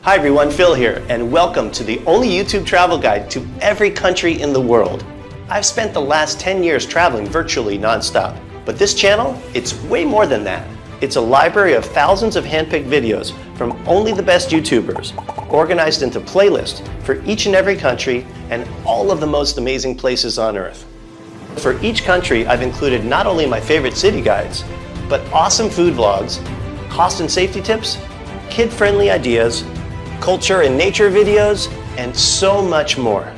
Hi everyone, Phil here, and welcome to the only YouTube travel guide to every country in the world. I've spent the last 10 years traveling virtually nonstop, but this channel, it's way more than that. It's a library of thousands of handpicked videos from only the best YouTubers, organized into playlists for each and every country and all of the most amazing places on earth. For each country, I've included not only my favorite city guides, but awesome food vlogs, cost and safety tips, kid-friendly ideas, culture and nature videos, and so much more.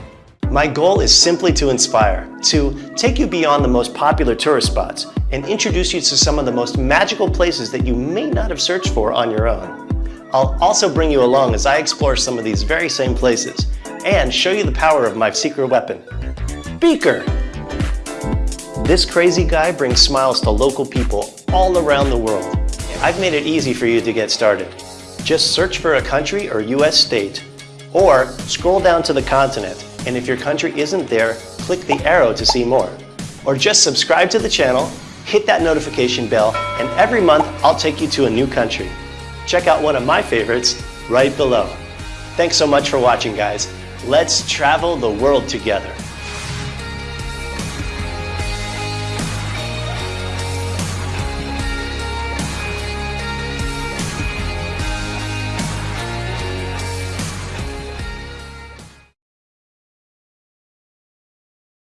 My goal is simply to inspire, to take you beyond the most popular tourist spots and introduce you to some of the most magical places that you may not have searched for on your own. I'll also bring you along as I explore some of these very same places and show you the power of my secret weapon, Beaker. This crazy guy brings smiles to local people all around the world. I've made it easy for you to get started. Just search for a country or US state, or scroll down to the continent, and if your country isn't there, click the arrow to see more. Or just subscribe to the channel, hit that notification bell, and every month I'll take you to a new country. Check out one of my favorites right below. Thanks so much for watching guys. Let's travel the world together.